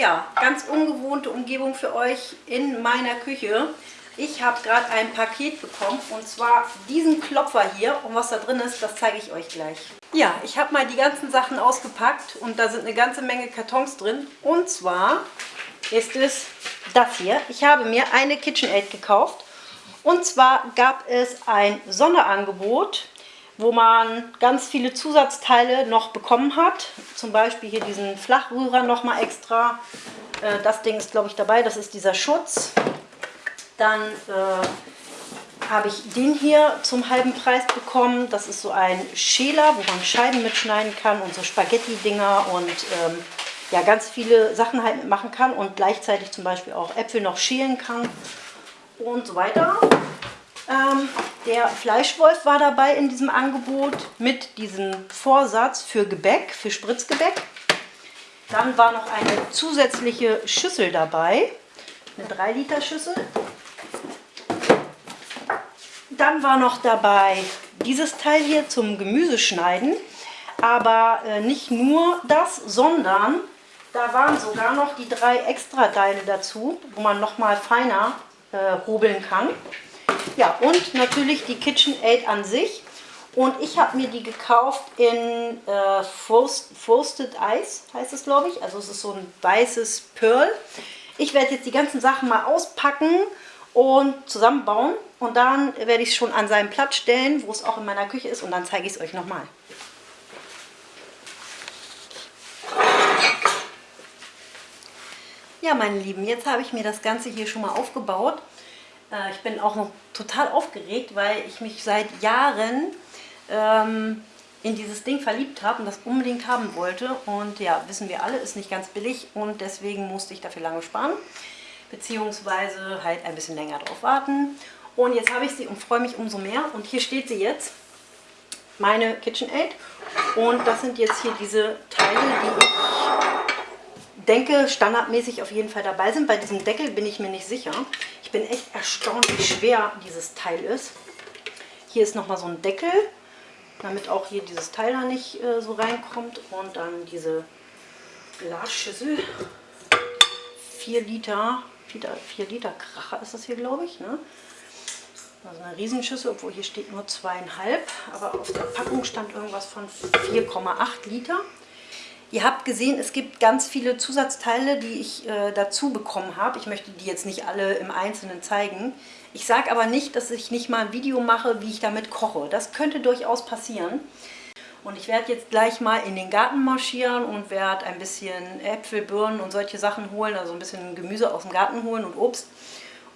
Ja, ganz ungewohnte Umgebung für euch in meiner Küche. Ich habe gerade ein Paket bekommen und zwar diesen Klopfer hier. Und was da drin ist, das zeige ich euch gleich. Ja, ich habe mal die ganzen Sachen ausgepackt und da sind eine ganze Menge Kartons drin. Und zwar ist es das hier. Ich habe mir eine KitchenAid gekauft. Und zwar gab es ein Sonderangebot, wo man ganz viele Zusatzteile noch bekommen hat. Zum Beispiel hier diesen Flachrührer nochmal extra. Äh, das Ding ist, glaube ich, dabei. Das ist dieser Schutz. Dann äh, habe ich den hier zum halben Preis bekommen. Das ist so ein Schäler, wo man Scheiben mitschneiden kann und so Spaghetti-Dinger und ähm, ja, ganz viele Sachen halt mitmachen kann und gleichzeitig zum Beispiel auch Äpfel noch schälen kann und so weiter. Ähm, der Fleischwolf war dabei in diesem Angebot mit diesem Vorsatz für Gebäck, für Spritzgebäck. Dann war noch eine zusätzliche Schüssel dabei, eine 3 Liter Schüssel. Dann war noch dabei dieses Teil hier zum Gemüseschneiden. Aber äh, nicht nur das, sondern da waren sogar noch die drei Extra-Teile dazu, wo man nochmal feiner äh, hobeln kann. Ja, und natürlich die KitchenAid an sich. Und ich habe mir die gekauft in äh, Frost, Frosted Ice, heißt es glaube ich. Also es ist so ein weißes Pearl. Ich werde jetzt die ganzen Sachen mal auspacken und zusammenbauen. Und dann werde ich es schon an seinen Platz stellen, wo es auch in meiner Küche ist. Und dann zeige ich es euch nochmal. Ja, meine Lieben, jetzt habe ich mir das Ganze hier schon mal aufgebaut. Äh, ich bin auch noch total aufgeregt, weil ich mich seit Jahren ähm, in dieses Ding verliebt habe und das unbedingt haben wollte. Und ja, wissen wir alle, ist nicht ganz billig und deswegen musste ich dafür lange sparen beziehungsweise halt ein bisschen länger drauf warten. Und jetzt habe ich sie und freue mich umso mehr. Und hier steht sie jetzt, meine KitchenAid. Und das sind jetzt hier diese Teile, die ich denke standardmäßig auf jeden Fall dabei sind. Bei diesem Deckel bin ich mir nicht sicher. Ich bin echt erstaunt, wie schwer dieses Teil ist. Hier ist nochmal so ein Deckel, damit auch hier dieses Teil da nicht äh, so reinkommt. Und dann diese Glasschüssel. 4 Liter 4 Liter Kracher ist das hier, glaube ich. Ne? Also eine Riesenschüssel, obwohl hier steht nur zweieinhalb, aber auf der Packung stand irgendwas von 4,8 Liter. Ihr habt gesehen, es gibt ganz viele Zusatzteile, die ich äh, dazu bekommen habe. Ich möchte die jetzt nicht alle im Einzelnen zeigen. Ich sage aber nicht, dass ich nicht mal ein Video mache, wie ich damit koche. Das könnte durchaus passieren. Und ich werde jetzt gleich mal in den Garten marschieren und werde ein bisschen Äpfel, Birnen und solche Sachen holen, also ein bisschen Gemüse aus dem Garten holen und Obst.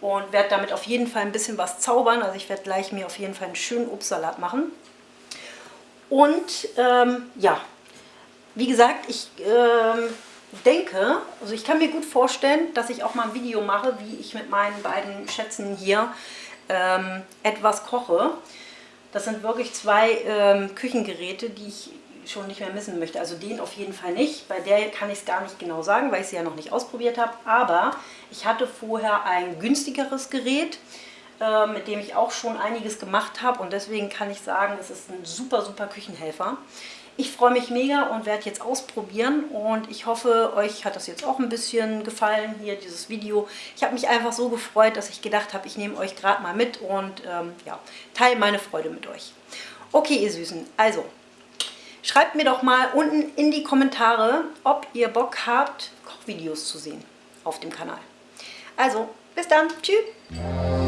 Und werde damit auf jeden Fall ein bisschen was zaubern. Also ich werde gleich mir auf jeden Fall einen schönen Obstsalat machen. Und ähm, ja, wie gesagt, ich ähm, denke, also ich kann mir gut vorstellen, dass ich auch mal ein Video mache, wie ich mit meinen beiden Schätzen hier ähm, etwas koche. Das sind wirklich zwei ähm, Küchengeräte, die ich schon nicht mehr missen möchte. Also den auf jeden Fall nicht. Bei der kann ich es gar nicht genau sagen, weil ich sie ja noch nicht ausprobiert habe. Aber ich hatte vorher ein günstigeres Gerät, äh, mit dem ich auch schon einiges gemacht habe. Und deswegen kann ich sagen, es ist ein super, super Küchenhelfer. Ich freue mich mega und werde jetzt ausprobieren und ich hoffe, euch hat das jetzt auch ein bisschen gefallen, hier dieses Video. Ich habe mich einfach so gefreut, dass ich gedacht habe, ich nehme euch gerade mal mit und ähm, ja, teile meine Freude mit euch. Okay, ihr Süßen, also schreibt mir doch mal unten in die Kommentare, ob ihr Bock habt, Kochvideos zu sehen auf dem Kanal. Also, bis dann, tschüss!